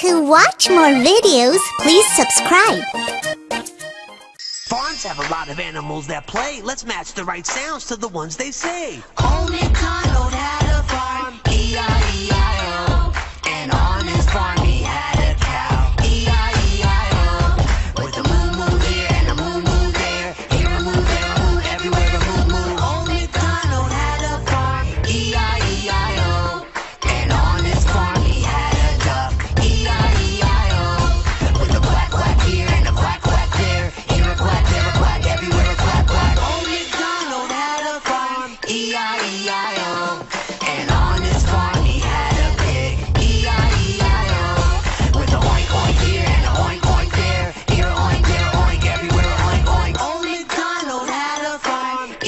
To watch more videos, please subscribe. Farms have a lot of animals that play. Let's match the right sounds to the ones they say. Old MacDonald had a farm, E-I-E-I-O. And on his farm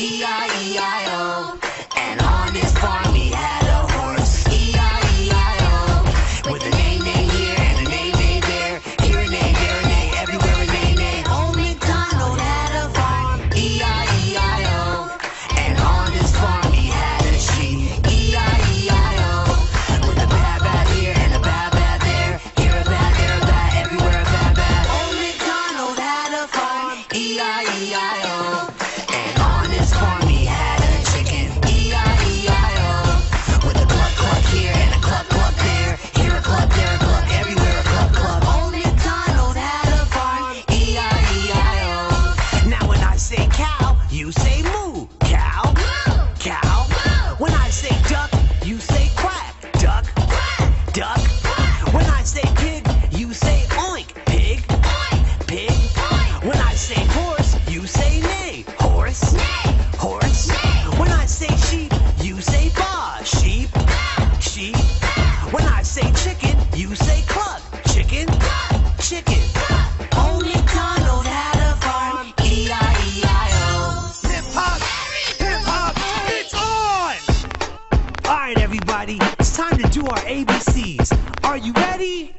E-I-E-I-O. everybody. It's time to do our ABCs. Are you ready?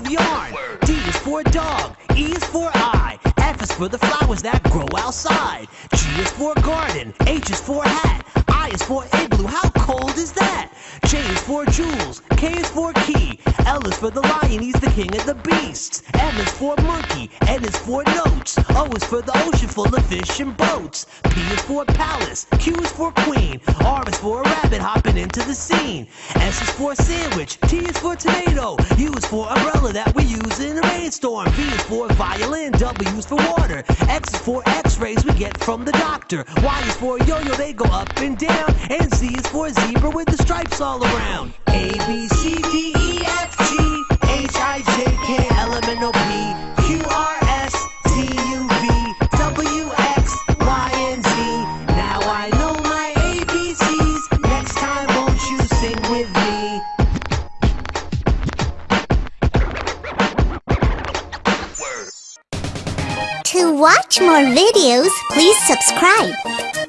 for yarn, D is for dog, E is for eye, F is for the flowers that grow outside, G is for garden, H is for hat, I is for igloo, how cold is that? J is for jewels, K is for key, L is for the lion, he's king of the beasts. M is for monkey, N is for notes. O is for the ocean full of fish and boats. P is for palace, Q is for queen. R is for a rabbit hopping into the scene. S is for sandwich, T is for tomato. U is for umbrella that we use in a rainstorm. V is for violin, W is for water. X is for x-rays we get from the doctor. Y is for yo-yo, they go up and down. And Z is for zebra with the stripes all around. A, B, C. To watch more videos, please subscribe.